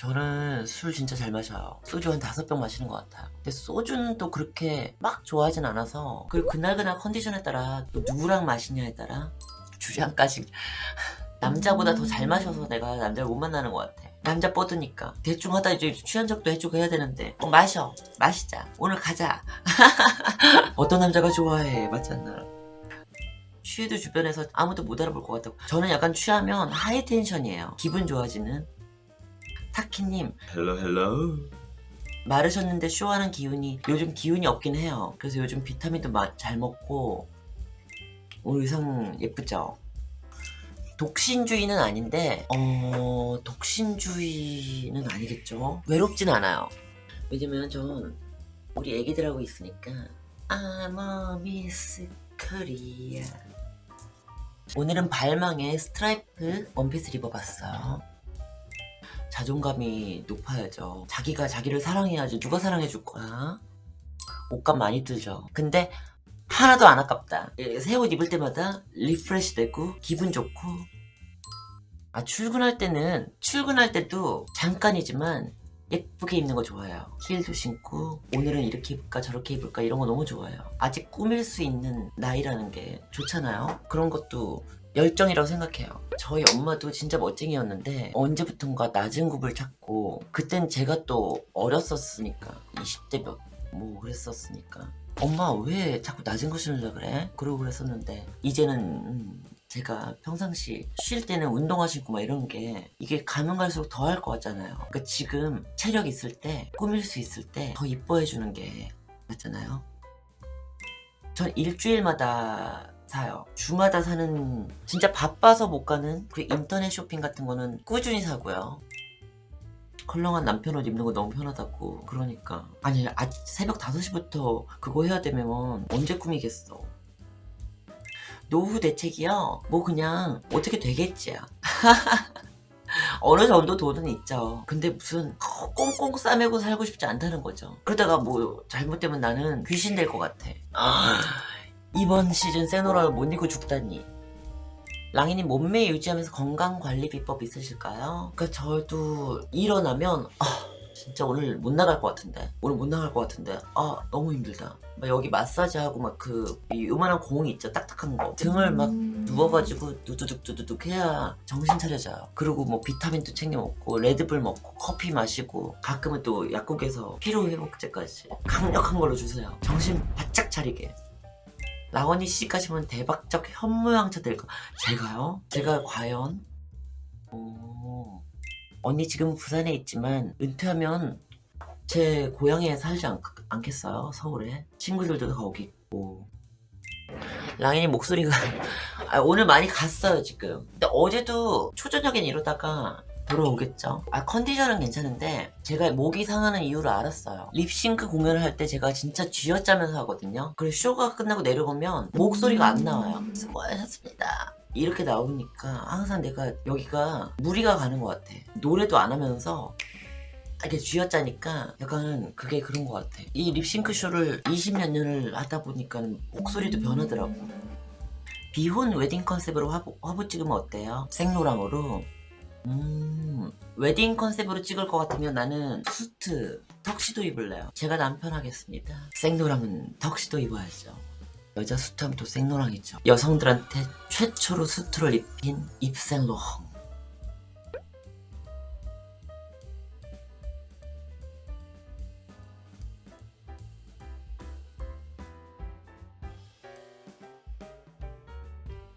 저는 술 진짜 잘 마셔요. 소주 한 다섯 병 마시는 것 같아요. 근데 소주는 또 그렇게 막 좋아하진 않아서 그리고 그날그날 컨디션에 따라 또 누구랑 마시냐에 따라 주량까지 남자보다 더 잘 마셔서 내가 남자를 못 만나는 것 같아. 남자 뻗으니까. 대충 하다 이제 취한 적도 해주고 해야 되는데. 어, 마셔. 마시자. 오늘 가자. 어떤 남자가 좋아해? 맞지 않나? 취해도 주변에서 아무도 못 알아볼 것 같다고. 저는 약간 취하면 high tension이에요. 기분 좋아지는 타키님. 헬로 헬로 마르셨는데 쇼하는 기운이 요즘 기운이 없긴 해요. 그래서 요즘 비타민도 마- 잘 먹고 오늘 의상 예쁘죠? 독신주의는 아닌데 어 독신주의는 아니겠죠? 외롭진 않아요. 왜냐면 전 우리 애기들하고 있으니까 I'm a Miss Korea. 오늘은 발망에 스트라이프 원피스를 입어봤어요 자존감이 높아야죠. 자기가 자기를 사랑해야지 누가 사랑해줄 거야? 옷값 많이 들죠. 근데 하나도 안 아깝다. 새 옷 입을 때마다 refresh 되고 기분 좋고. 아 출근할 때는 출근할 때도 잠깐이지만 예쁘게 입는 거 좋아해요. 힐도 신고 오늘은 이렇게 입을까 저렇게 입을까 이런 거 너무 좋아해요. 아직 꾸밀 수 있는 나이라는 게 좋잖아요. 그런 것도 열정이라고 생각해요. 저희 엄마도 진짜 멋쟁이였는데 언제부턴가 낮은 굽을 찾고 그땐 제가 또 어렸었으니까 20대 몇 뭐 그랬었으니까 엄마 왜 자꾸 낮은 거 신으려 그래? 그러고 그랬었는데 이제는 음, 제가 평상시 쉴 때는 운동화 신고 막 이런 게 이게 가면 갈수록 더 할 것 같잖아요. 그러니까 지금 체력 있을 때 꾸밀 수 있을 때 더 이뻐해 주는 게 맞잖아요. 전 일주일마다 사요. 주마다 사는 진짜 바빠서 못 가는 그 인터넷 쇼핑 같은 거는 꾸준히 사고요. 컬렁한 남편 옷 입는 거 너무 편하다고 그러니까. 아니 아, 새벽 5시부터 그거 해야 되면 언제 꾸미겠어 노후 대책이요? 뭐 그냥 어떻게 되겠지야 어느 정도 돈은 있죠. 근데 무슨 꽁꽁 싸매고 살고 싶지 않다는 거죠. 그러다가 뭐 잘못되면 나는 귀신 될 것 같아. 아, 이번 시즌 세노라를 못 이고 죽다니. 랑이님 몸매 유지하면서 건강관리 비법 있으실까요? 그러니까 저도 일어나면 아 진짜 오늘 못 나갈 것 같은데. 오늘 못 나갈 것 같은데. 아 너무 힘들다. 막 여기 마사지하고 막그 요만한 공이 있죠. 딱딱한 거. 등을 막 누워가지고 두두둑 두두둑 해야 정신 차려져요. 그리고 뭐 비타민도 챙겨 먹고 레드불 먹고 커피 마시고 가끔은 또 약국에서 피로회복제까지 강력한 걸로 주세요. 정신 바짝 차리게. 라원이 씨까지 보면 대박적 현모양처 될 거. 제가요? 제가 과연? 오. 언니 지금 부산에 있지만 은퇴하면 제 고향에 살지 않, 않겠어요? 서울에? 친구들도 다 거기 있고. 랑인이 목소리가 아, 오늘 많이 갔어요 지금. 근데 어제도 초저녁엔 이러다가 돌아오겠죠. 아 컨디션은 괜찮은데 제가 목이 상하는 이유를 알았어요. 립싱크 공연을 할 때 제가 진짜 쥐어짜면서 하거든요. 그리고 쇼가 끝나고 내려오면 목소리가 안 나와요. 수고하셨습니다. 이렇게 나오니까 항상 내가 여기가 무리가 가는 것 같아. 노래도 안 하면서 이렇게 쥐어짜니까 약간 그게 그런 것 같아. 이 립싱크 쇼를 20몇 년을 하다 보니까 목소리도 변하더라고. 비혼 웨딩 컨셉으로 화보, 화보 찍으면 어때요? 생로랑으로 음, 웨딩 컨셉으로 찍을 것 같으면 나는 수트, 턱시도 입을래요. 제가 남편 하겠습니다. 생로랑은 턱시도 입어야죠. 여자 수트하면 또 생로랑이죠. 여성들한테 최초로 수트를 입힌 입생로랑.